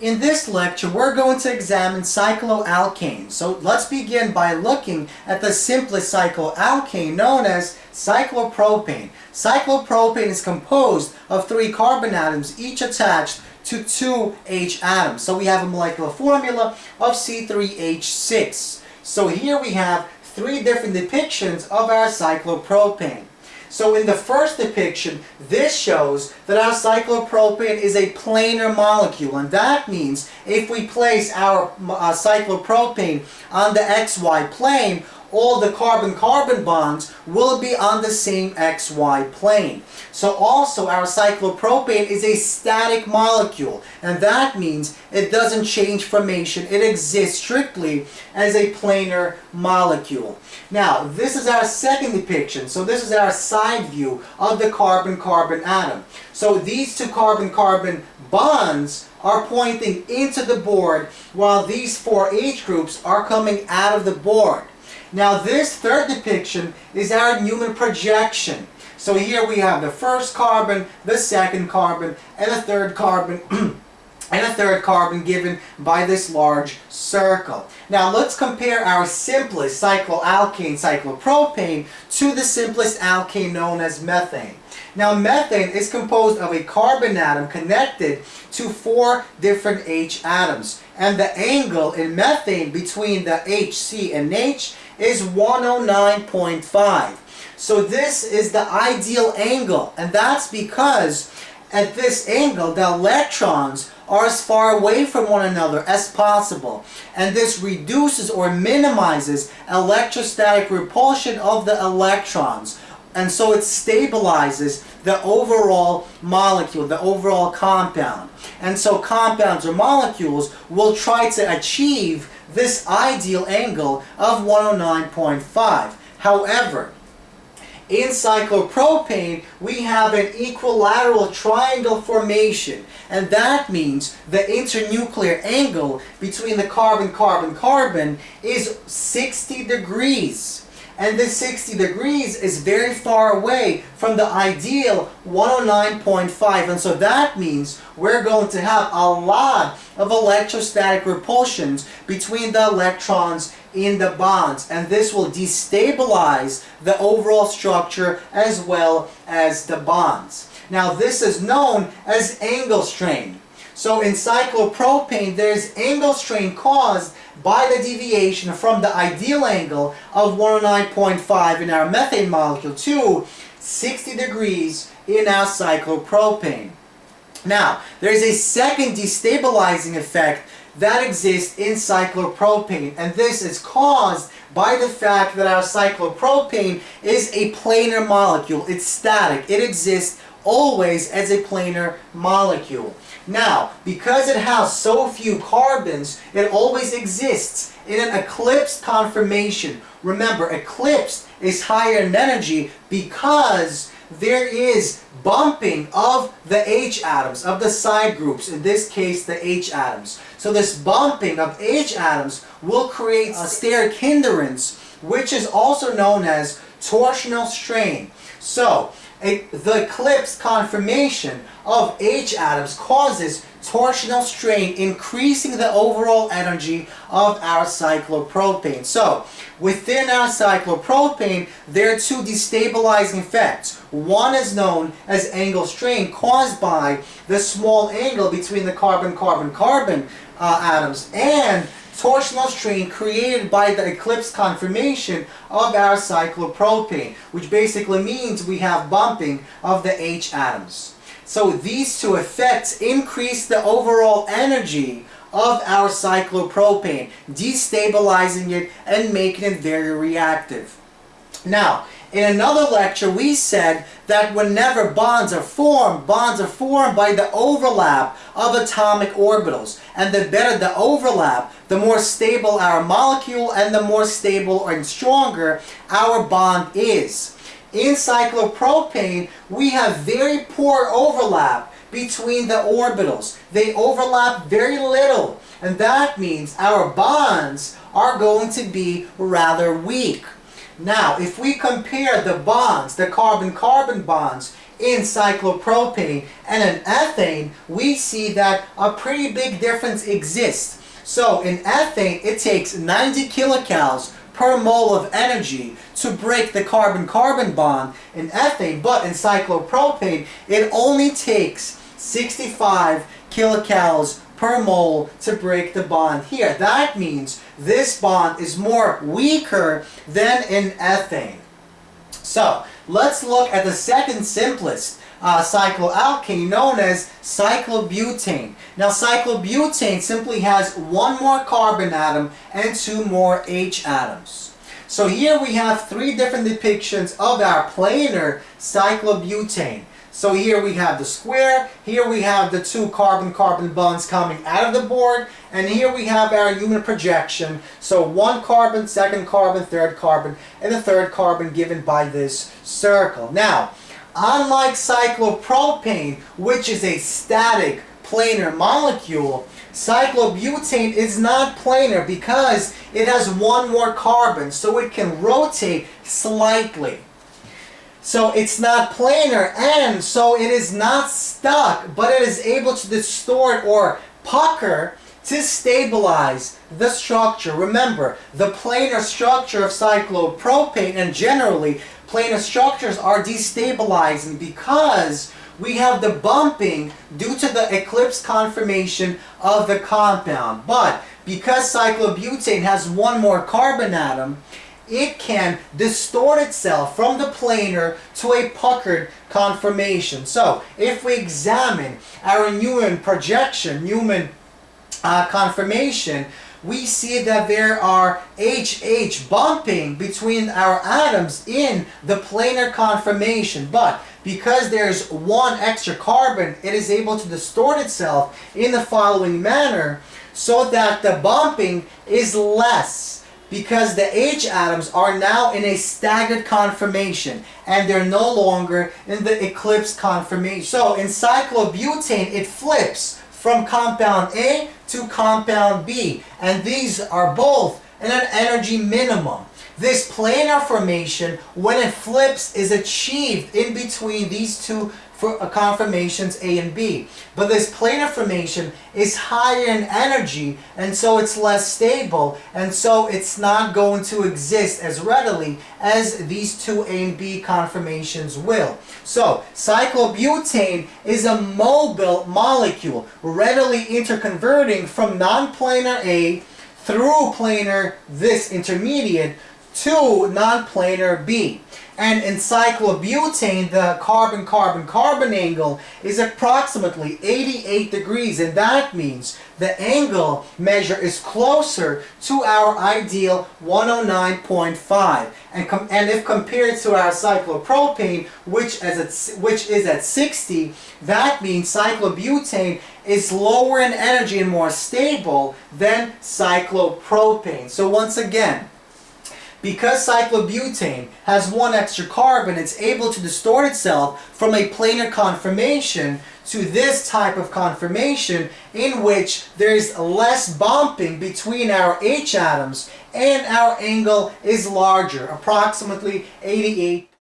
In this lecture, we're going to examine cycloalkanes. So let's begin by looking at the simplest cycloalkane known as cyclopropane. Cyclopropane is composed of three carbon atoms, each attached to two H atoms. So we have a molecular formula of C3H6. So here we have three different depictions of our cyclopropane. So in the first depiction, this shows that our cyclopropane is a planar molecule. And that means if we place our uh, cyclopropane on the xy plane, all the carbon-carbon bonds will be on the same XY plane. So also our cyclopropane is a static molecule and that means it doesn't change formation. It exists strictly as a planar molecule. Now this is our second depiction. So this is our side view of the carbon-carbon atom. So these two carbon-carbon bonds are pointing into the board while these four H groups are coming out of the board. Now this third depiction is our Newman projection. So here we have the first carbon, the second carbon, and the third carbon, and a third carbon given by this large circle. Now let's compare our simplest cycloalkane, cyclopropane, to the simplest alkane known as methane. Now methane is composed of a carbon atom connected to four different H atoms. And the angle in methane between the HC and H is 109.5. So this is the ideal angle and that's because at this angle the electrons are as far away from one another as possible and this reduces or minimizes electrostatic repulsion of the electrons and so it stabilizes the overall molecule, the overall compound. And so compounds or molecules will try to achieve this ideal angle of 109.5. However, in cyclopropane, we have an equilateral triangle formation, and that means the internuclear angle between the carbon-carbon-carbon is 60 degrees and this 60 degrees is very far away from the ideal 109.5 and so that means we're going to have a lot of electrostatic repulsions between the electrons in the bonds and this will destabilize the overall structure as well as the bonds. Now this is known as angle strain. So in cyclopropane, there's angle strain caused by the deviation from the ideal angle of 109.5 in our methane molecule to 60 degrees in our cyclopropane. Now, there's a second destabilizing effect that exists in cyclopropane and this is caused by the fact that our cyclopropane is a planar molecule. It's static. It exists always as a planar molecule. Now, because it has so few carbons, it always exists in an eclipsed conformation. Remember, eclipsed is higher in energy because there is bumping of the H atoms, of the side groups, in this case the H atoms. So this bumping of H atoms will create a steric hindrance, which is also known as torsional strain. So, a, the eclipse conformation of H atoms causes torsional strain, increasing the overall energy of our cyclopropane. So, within our cyclopropane, there are two destabilizing effects. One is known as angle strain caused by the small angle between the carbon-carbon-carbon uh, atoms and torsional strain created by the eclipse conformation of our cyclopropane, which basically means we have bumping of the H atoms. So these two effects increase the overall energy of our cyclopropane, destabilizing it and making it very reactive. Now, in another lecture, we said that whenever bonds are formed, bonds are formed by the overlap of atomic orbitals. And the better the overlap, the more stable our molecule and the more stable and stronger our bond is. In cyclopropane, we have very poor overlap between the orbitals. They overlap very little. And that means our bonds are going to be rather weak. Now, if we compare the bonds, the carbon-carbon bonds, in cyclopropane and in ethane, we see that a pretty big difference exists. So in ethane, it takes 90 kilocalories per mole of energy to break the carbon-carbon bond in ethane, but in cyclopropane, it only takes 65 kilocalories per mole to break the bond here. That means this bond is more weaker than in ethane. So, let's look at the second simplest uh, cycloalkane known as cyclobutane. Now cyclobutane simply has one more carbon atom and two more H atoms. So here we have three different depictions of our planar cyclobutane. So here we have the square, here we have the two carbon-carbon bonds coming out of the board, and here we have our Newman projection. So one carbon, second carbon, third carbon, and the third carbon given by this circle. Now, unlike cyclopropane, which is a static planar molecule, cyclobutane is not planar because it has one more carbon, so it can rotate slightly. So it's not planar and so it is not stuck, but it is able to distort or pucker to stabilize the structure. Remember, the planar structure of cyclopropane and generally planar structures are destabilizing because we have the bumping due to the eclipse conformation of the compound. But because cyclobutane has one more carbon atom, it can distort itself from the planar to a puckered conformation. So, if we examine our Newman projection, Newman uh, conformation, we see that there are HH bumping between our atoms in the planar conformation. But because there's one extra carbon, it is able to distort itself in the following manner so that the bumping is less because the H atoms are now in a staggered conformation and they're no longer in the eclipse conformation. So in cyclobutane, it flips from compound A to compound B and these are both in an energy minimum. This planar formation, when it flips, is achieved in between these two for uh, conformations A and B. But this planar formation is higher in energy and so it's less stable and so it's not going to exist as readily as these two A and B conformations will. So cyclobutane is a mobile molecule readily interconverting from non-planar A through planar this intermediate to non-planar B. And in cyclobutane, the carbon-carbon-carbon angle is approximately 88 degrees, and that means the angle measure is closer to our ideal 109.5. And, and if compared to our cyclopropane, which, as which is at 60, that means cyclobutane is lower in energy and more stable than cyclopropane. So once again, because cyclobutane has one extra carbon, it's able to distort itself from a planar conformation to this type of conformation in which there's less bumping between our H atoms and our angle is larger, approximately 88